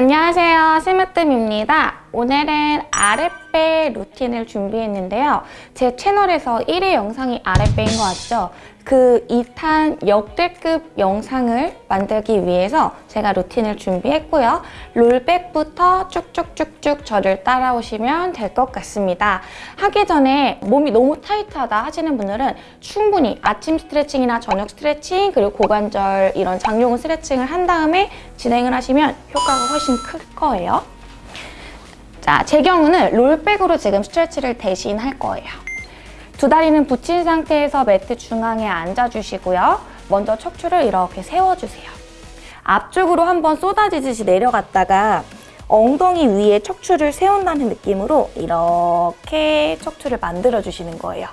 안녕하세요. 스무뜸입니다 오늘은 아랫배 루틴을 준비했는데요. 제 채널에서 1위 영상이 아랫배인 거 아시죠? 그 2탄 역대급 영상을 만들기 위해서 제가 루틴을 준비했고요. 롤백부터 쭉쭉쭉쭉 저를 따라오시면 될 것 같습니다. 하기 전에 몸이 너무 타이트하다 하시는 분들은 충분히 아침 스트레칭이나 저녁 스트레칭 그리고 고관절 이런 장요근 스트레칭을 한 다음에 진행을 하시면 효과가 훨씬 클 거예요 자, 제 경우는 롤백으로 지금 스트레치를 대신 할 거예요 두 다리는 붙인 상태에서 매트 중앙에 앉아주시고요. 먼저 척추를 이렇게 세워주세요. 앞쪽으로 한번 쏟아지듯이 내려갔다가 엉덩이 위에 척추를 세운다는 느낌으로 이렇게 척추를 만들어주시는 거예요.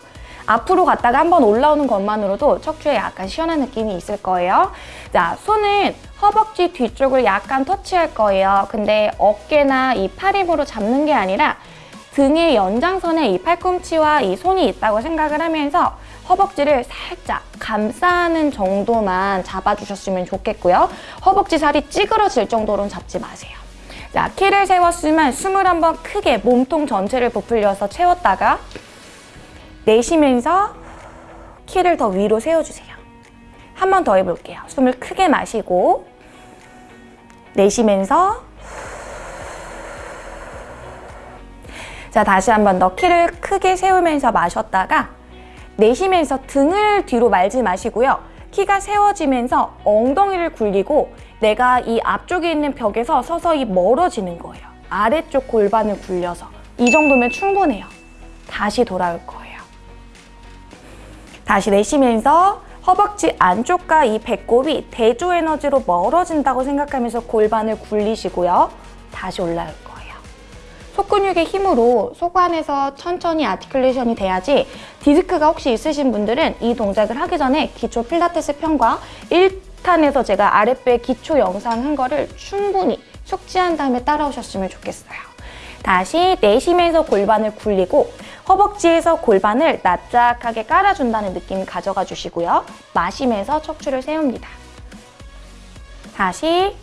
앞으로 갔다가 한번 올라오는 것만으로도 척추에 약간 시원한 느낌이 있을 거예요. 자, 손은 허벅지 뒤쪽을 약간 터치할 거예요. 근데 어깨나 이 팔 힘으로 잡는 게 아니라 등의 연장선에 이 팔꿈치와 이 손이 있다고 생각을 하면서 허벅지를 살짝 감싸는 정도만 잡아주셨으면 좋겠고요. 허벅지 살이 찌그러질 정도로는 잡지 마세요. 자, 키를 세웠으면 숨을 한번 크게 몸통 전체를 부풀려서 채웠다가 내쉬면서 키를 더 위로 세워주세요. 한 번 더 해볼게요. 숨을 크게 마시고 내쉬면서 자, 다시 한 번 더 키를 크게 세우면서 마셨다가 내쉬면서 등을 뒤로 말지 마시고요. 키가 세워지면서 엉덩이를 굴리고 내가 이 앞쪽에 있는 벽에서 서서히 멀어지는 거예요. 아래쪽 골반을 굴려서. 이 정도면 충분해요. 다시 돌아올 거예요. 다시 내쉬면서 허벅지 안쪽과 이 배꼽이 대조 에너지로 멀어진다고 생각하면서 골반을 굴리시고요. 다시 올라올 거예요. 속근육의 힘으로 속 안에서 천천히 아티클레이션이 돼야지 디스크가 혹시 있으신 분들은 이 동작을 하기 전에 기초 필라테스 편과 1탄에서 제가 아랫배 기초 영상 한 거를 충분히 숙지한 다음에 따라오셨으면 좋겠어요. 다시 내쉬면서 골반을 굴리고 허벅지에서 골반을 납작하게 깔아준다는 느낌 가져가 주시고요. 마시면서 척추를 세웁니다. 다시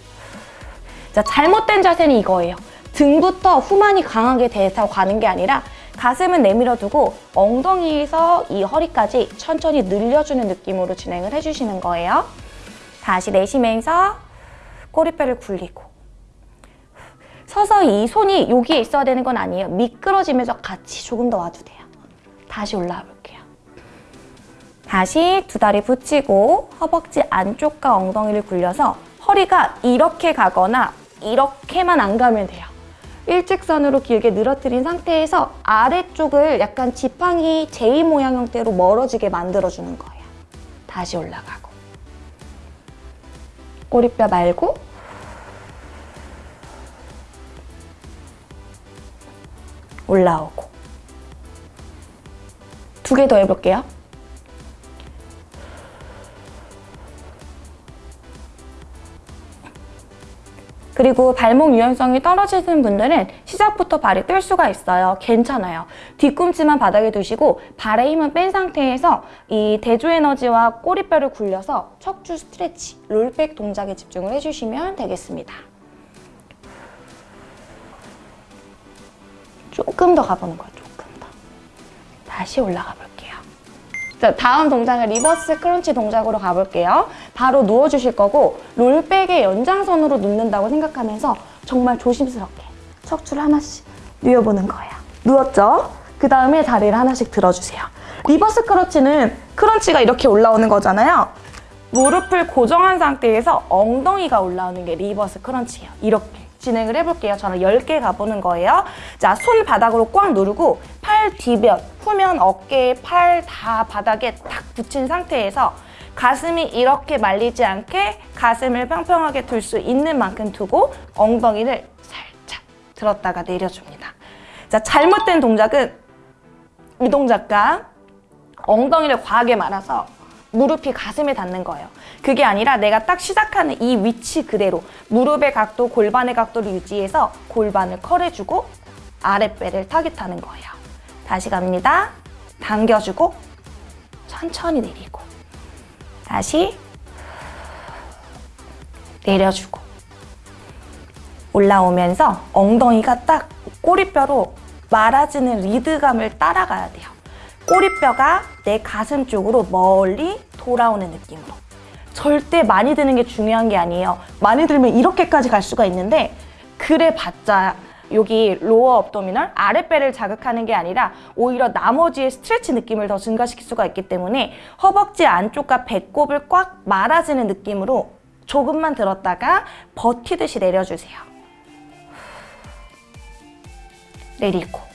자 잘못된 자세는 이거예요. 등부터 후만이 강하게 대서 가는 게 아니라 가슴은 내밀어 두고 엉덩이에서 이 허리까지 천천히 늘려주는 느낌으로 진행을 해주시는 거예요. 다시 내쉬면서 꼬리뼈를 굴리고 서서 이 손이 여기에 있어야 되는 건 아니에요. 미끄러지면서 같이 조금 더 와도 돼요. 다시 올라와 볼게요. 다시 두 다리 붙이고 허벅지 안쪽과 엉덩이를 굴려서 허리가 이렇게 가거나 이렇게만 안 가면 돼요. 일직선으로 길게 늘어뜨린 상태에서 아래쪽을 약간 지팡이 J 모양 형태로 멀어지게 만들어주는 거예요. 다시 올라가고 꼬리뼈 말고 올라오고 두 개 더 해볼게요. 그리고 발목 유연성이 떨어지는 분들은 시작부터 발이 뜰 수가 있어요. 괜찮아요. 뒤꿈치만 바닥에 두시고 발의 힘은 뺀 상태에서 이 대조 에너지와 꼬리뼈를 굴려서 척추 stretch, roll back 동작에 집중을 해주시면 되겠습니다. 조금 더 가보는 거예요. 조금 더. 다시 올라가 볼게요. 자, 다음 동작은 reverse crunch 동작으로 가볼게요. 바로 누워주실 거고 roll back의 연장선으로 눕는다고 생각하면서 정말 조심스럽게 척추를 하나씩 누워보는 거예요. 누웠죠? 그 다음에 다리를 하나씩 들어주세요. reverse crunch는 crunch가 이렇게 올라오는 거잖아요. 무릎을 고정한 상태에서 엉덩이가 올라오는 게 reverse crunch예요. 이렇게. 진행을 해볼게요. 저는 10개 가보는 거예요. 자, 손 바닥으로 꽉 누르고 팔 뒤변, 후면, 어깨, 팔 다 바닥에 딱 붙인 상태에서 가슴이 이렇게 말리지 않게 가슴을 평평하게 둘 수 있는 만큼 두고 엉덩이를 살짝 들었다가 내려줍니다. 자, 잘못된 동작은 이 동작과 엉덩이를 과하게 말아서 무릎이 가슴에 닿는 거예요. 그게 아니라 내가 딱 시작하는 이 위치 그대로 무릎의 각도, 골반의 각도를 유지해서 골반을 컬해주고 아랫배를 타깃하는 거예요. 다시 갑니다. 당겨주고 천천히 내리고 다시 내려주고 올라오면서 엉덩이가 딱 꼬리뼈로 말아지는 리듬감을 따라가야 돼요. 꼬리뼈가 내 가슴 쪽으로 말려 들어오는 느낌으로. 절대 많이 드는 게 중요한 게 아니에요. 많이 들면 이렇게까지 갈 수가 있는데 그래 봤자 여기 lower abdominal 아랫배를 자극하는 게 아니라 오히려 나머지의 stretch 느낌을 더 증가시킬 수가 있기 때문에 허벅지 안쪽과 배꼽을 꽉 말아지는 느낌으로 조금만 들었다가 버티듯이 내려주세요. 내리고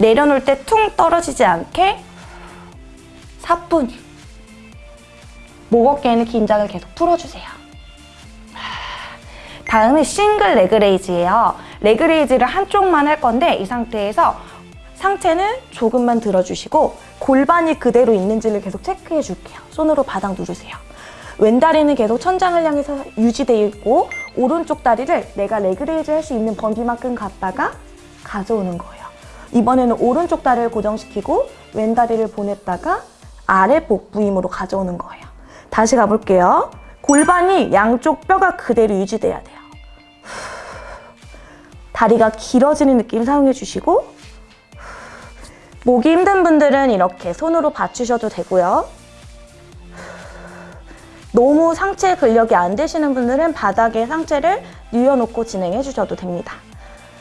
내려놓을 때 퉁 떨어지지 않게 사뿐히 목 어깨에는 긴장을 계속 풀어주세요. 다음은 single leg raise예요. leg raise를 한쪽만 할 건데 이 상태에서 상체는 조금만 들어주시고 골반이 그대로 있는지를 계속 체크해 줄게요. 손으로 바닥 누르세요. 왼다리는 계속 천장을 향해서 유지되어 있고 오른쪽 다리를 내가 leg raise 할 수 있는 범위만큼 갔다가 가져오는 거예요. 이번에는 오른쪽 다리를 고정시키고 왼 다리를 보냈다가 아래 복부 힘으로 가져오는 거예요. 다시 가볼게요. 골반이 양쪽 뼈가 그대로 유지돼야 돼요. 다리가 길어지는 느낌 사용해 주시고 목이 힘든 분들은 이렇게 손으로 받치셔도 되고요. 너무 상체 근력이 안 되시는 분들은 바닥에 상체를 뉘어놓고 진행해 주셔도 됩니다.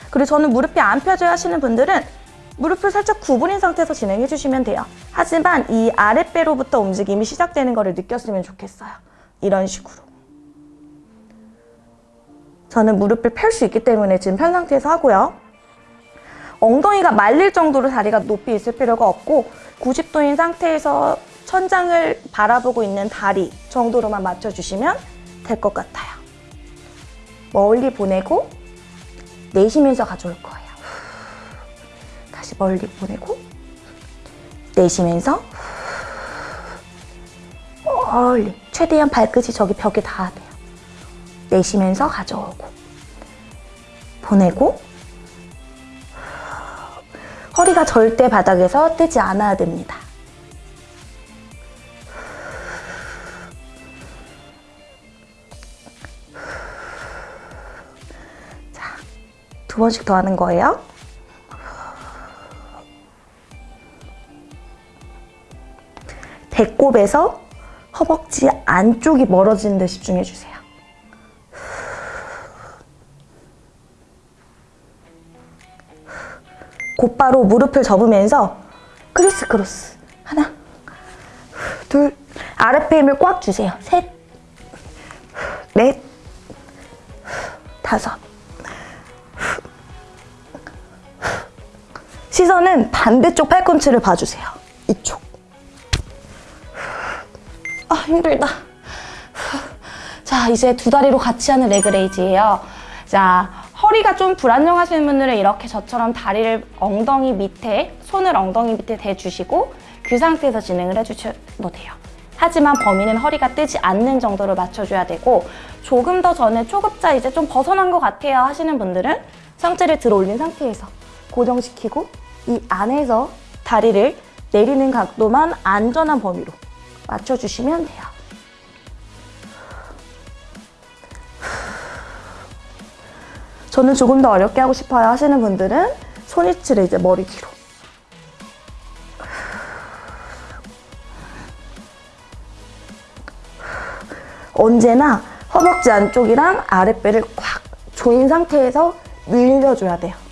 그리고 저는 무릎이 안 펴져야 하시는 분들은 무릎을 살짝 구부린 상태에서 진행해 주시면 돼요. 하지만 이 아랫배로부터 움직임이 시작되는 것을 느꼈으면 좋겠어요. 이런 식으로. 저는 무릎을 펼 수 있기 때문에 지금 편 상태에서 하고요. 엉덩이가 말릴 정도로 다리가 높이 있을 필요가 없고 90도인 상태에서 천장을 바라보고 있는 다리 정도로만 맞춰주시면 될 것 같아요. 멀리 보내고 내쉬면서 가져올 거예요. 다시 멀리 보내고 내쉬면서 멀리 최대한 발끝이 저기 벽에 닿아야 돼요. 내쉬면서 가져오고 보내고 허리가 절대 바닥에서 뜨지 않아야 됩니다. 자, 두 번씩 더 하는 거예요. 배꼽에서 허벅지 안쪽이 멀어지는 데 집중해 주세요. 곧바로 무릎을 접으면서 criss cross. 하나 둘 아랫배 힘을 꽉 주세요. 셋 넷 다섯. 시선은 반대쪽 팔꿈치를 봐주세요. 이쪽. 아 힘들다. 자 이제 두 다리로 같이 하는 leg raise예요. 자 허리가 좀 불안정하시는 분들은 이렇게 저처럼 다리를 엉덩이 밑에, 손을 엉덩이 밑에 대주시고 그 상태에서 진행을 해주셔도 돼요. 하지만 범위는 허리가 뜨지 않는 정도로 맞춰줘야 되고 조금 더 전에 초급자 이제 좀 벗어난 것 같아요 하시는 분들은 상체를 들어 올린 상태에서 고정시키고 이 안에서 다리를 내리는 각도만 안전한 범위로 맞춰주시면 돼요. 저는 조금 더 어렵게 하고 싶어요 하시는 분들은 손위치를 이제 머리 뒤로 언제나 허벅지 안쪽이랑 아랫배를 꽉 조인 상태에서 늘려줘야 돼요.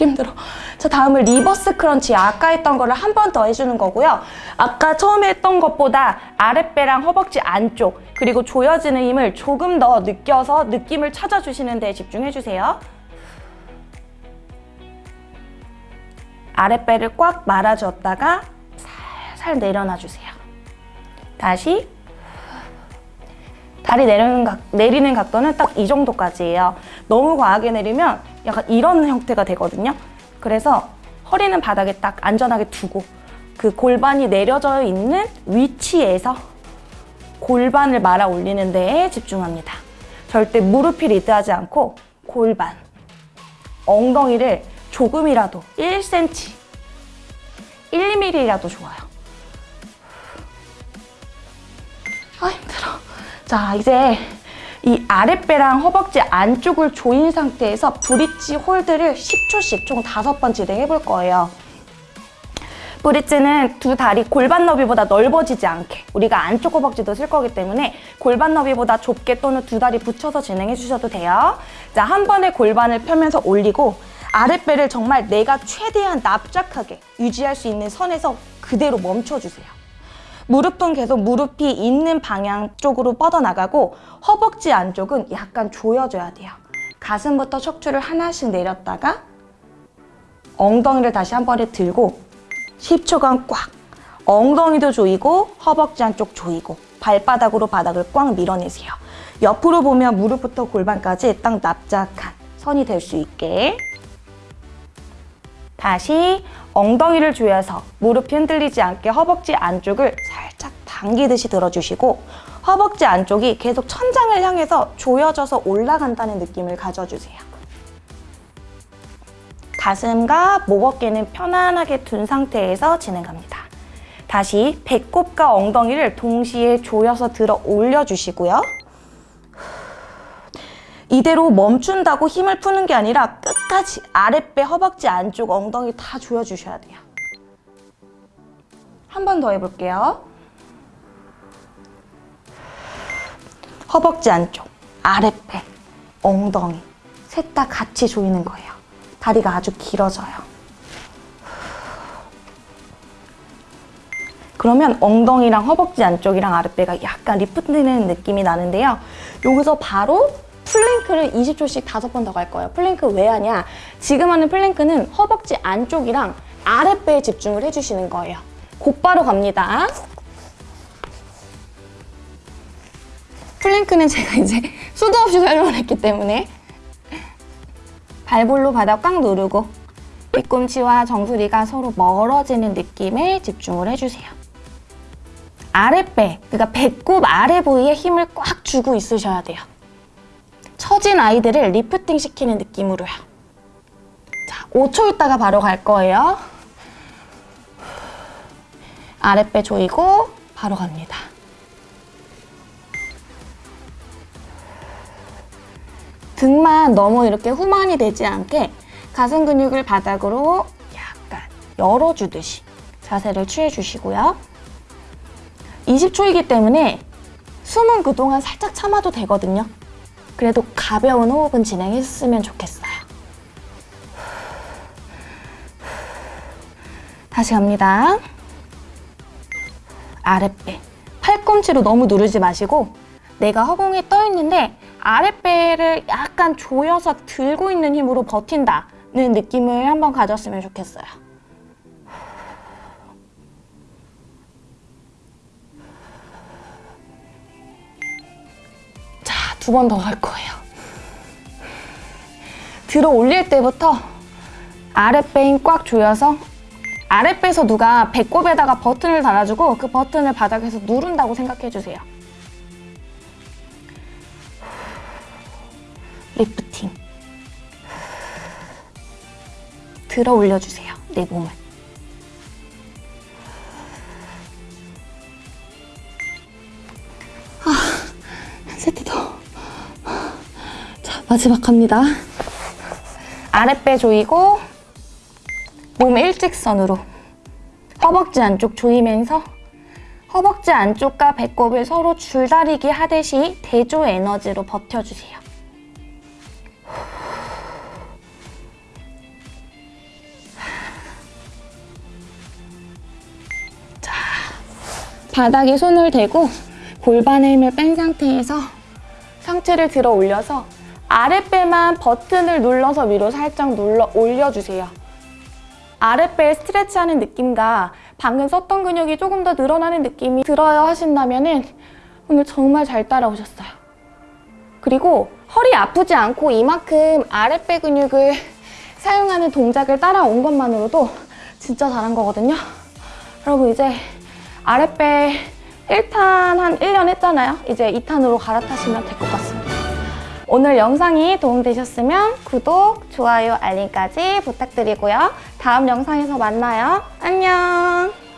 이렇게 힘들어. 자, 다음은 reverse crunch. 아까 했던 거를 한 번 더 해주는 거고요. 아까 처음에 했던 것보다 아랫배랑 허벅지 안쪽, 그리고 조여지는 힘을 조금 더 느껴서 느낌을 찾아주시는 데 집중해주세요. 아랫배를 꽉 말아줬다가 살살 내려놔주세요. 다시 다리 내리는, 각, 내리는 각도는 딱 이 정도까지예요. 너무 과하게 내리면 약간 이런 형태가 되거든요. 그래서 허리는 바닥에 딱 안전하게 두고 그 골반이 내려져 있는 위치에서 골반을 말아 올리는 데에 집중합니다. 절대 무릎이 리드하지 않고 골반, 엉덩이를 조금이라도 1cm, 1mm라도 좋아요. 자, 이제 이 아랫배랑 허벅지 안쪽을 조인 상태에서 브릿지 홀드를 10초씩 총 5번 진행해 볼 거예요. 브릿지는 두 다리 골반 너비보다 넓어지지 않게 우리가 안쪽 허벅지도 쓸 거기 때문에 골반 너비보다 좁게 또는 두 다리 붙여서 진행해 주셔도 돼요. 자, 한 번에 골반을 펴면서 올리고 아랫배를 정말 내가 최대한 납작하게 유지할 수 있는 선에서 그대로 멈춰주세요. 무릎은 계속 무릎이 있는 방향 쪽으로 뻗어나가고 허벅지 안쪽은 약간 조여줘야 돼요. 가슴부터 척추를 하나씩 내렸다가 엉덩이를 다시 한 번에 들고 10초간 꽉 엉덩이도 조이고 허벅지 안쪽 조이고 발바닥으로 바닥을 꽉 밀어내세요. 옆으로 보면 무릎부터 골반까지 딱 납작한 선이 될 수 있게 다시 엉덩이를 조여서 무릎이 흔들리지 않게 허벅지 안쪽을 당기듯이 들어주시고 허벅지 안쪽이 계속 천장을 향해서 조여져서 올라간다는 느낌을 가져주세요. 가슴과 목 어깨는 편안하게 둔 상태에서 진행합니다. 다시 배꼽과 엉덩이를 동시에 조여서 들어 올려주시고요. 이대로 멈춘다고 힘을 푸는 게 아니라 끝까지 아랫배, 허벅지 안쪽, 엉덩이 다 조여주셔야 돼요. 한 번 더 해볼게요. 허벅지 안쪽, 아랫배, 엉덩이 셋 다 같이 조이는 거예요. 다리가 아주 길어져요. 그러면 엉덩이랑 허벅지 안쪽이랑 아랫배가 약간 리프트되는 느낌이 나는데요. 여기서 바로 플랭크를 20초씩 다섯 번 더 갈 거예요. 플랭크 왜 하냐? 지금 하는 플랭크는 허벅지 안쪽이랑 아랫배에 집중을 해주시는 거예요. 곧바로 갑니다. 플랭크는 제가 이제 수도 없이 설명을 했기 때문에 발볼로 바닥 꽉 누르고 뒤꿈치와 정수리가 서로 멀어지는 느낌에 집중을 해주세요. 아랫배, 그러니까 배꼽 아래 부위에 힘을 꽉 주고 있으셔야 돼요. 처진 아이들을 리프팅 시키는 느낌으로요. 자, 5초 있다가 바로 갈 거예요. 아랫배 조이고 바로 갑니다. 등만 너무 이렇게 후만이 되지 않게 가슴 근육을 바닥으로 약간 열어주듯이 자세를 취해주시고요. 20초이기 때문에 숨은 그동안 살짝 참아도 되거든요. 그래도 가벼운 호흡은 진행했으면 좋겠어요. 다시 갑니다. 아랫배. 팔꿈치로 너무 누르지 마시고 내가 허공에 떠 있는데 아랫배를 약간 조여서 들고 있는 힘으로 버틴다는 느낌을 한번 가졌으면 좋겠어요. 자, 두 번 더 할 거예요. 들어 올릴 때부터 아랫배 힘꽉 조여서 아랫배에서 누가 배꼽에다가 버튼을 달아주고 그 버튼을 바닥에서 누른다고 생각해 주세요. 들어 올려주세요. 내 몸을. 아, 한 세트 더. 자, 마지막 갑니다. 아랫배 조이고 몸 일직선으로 허벅지 안쪽 조이면서 허벅지 안쪽과 배꼽을 서로 줄다리기 하듯이 대조 에너지로 버텨주세요. 바닥에 손을 대고 골반의 힘을 뺀 상태에서 상체를 들어 올려서 아랫배만 버튼을 눌러서 위로 살짝 눌러 올려주세요. 아랫배 스트레치하는 느낌과 방금 썼던 근육이 조금 더 늘어나는 느낌이 들어요 하신다면 오늘 정말 잘 따라오셨어요. 그리고 허리 아프지 않고 이만큼 아랫배 근육을 사용하는 동작을 따라온 것만으로도 진짜 잘한 거거든요. 여러분 이제 아랫배 1탄 한 1년 했잖아요. 이제 2탄으로 갈아타시면 될 것 같습니다. 오늘 영상이 도움되셨으면 구독, 좋아요, 알림까지 부탁드리고요. 다음 영상에서 만나요. 안녕!